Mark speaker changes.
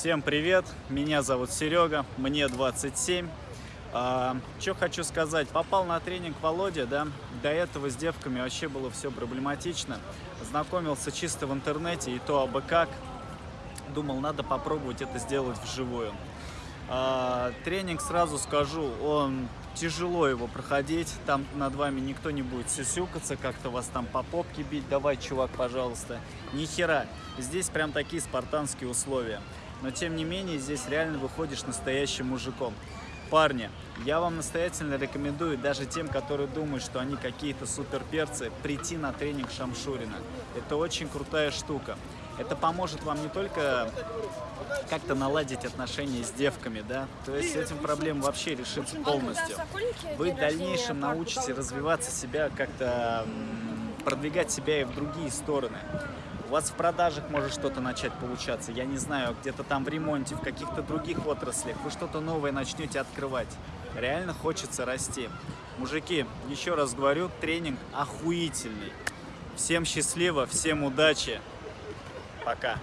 Speaker 1: Всем привет, меня зовут Серега, мне 27. А, что хочу сказать, попал на тренинг Володя, да, до этого с девками вообще было все проблематично. Знакомился чисто в интернете, и то абы как. Думал, надо попробовать это сделать вживую. А, тренинг, сразу скажу, он тяжело его проходить, там над вами никто не будет сюсюкаться, как-то вас там по попке бить, давай, чувак, пожалуйста. Ни хера, здесь прям такие спартанские условия. Но тем не менее, здесь реально выходишь настоящим мужиком. Парни, я вам настоятельно рекомендую, даже тем, которые думают, что они какие-то суперперцы, прийти на тренинг Шамшурина. Это очень крутая штука. Это поможет вам не только как-то наладить отношения с девками, да, то есть этим проблема вообще решится полностью. Вы в дальнейшем научите развиваться себя, как-то продвигать себя и в другие стороны. У вас в продажах может что-то начать получаться, я не знаю, где-то там в ремонте, в каких-то других отраслях, вы что-то новое начнете открывать. Реально хочется расти. Мужики, еще раз говорю, тренинг охуительный. Всем счастливо, всем удачи. Пока.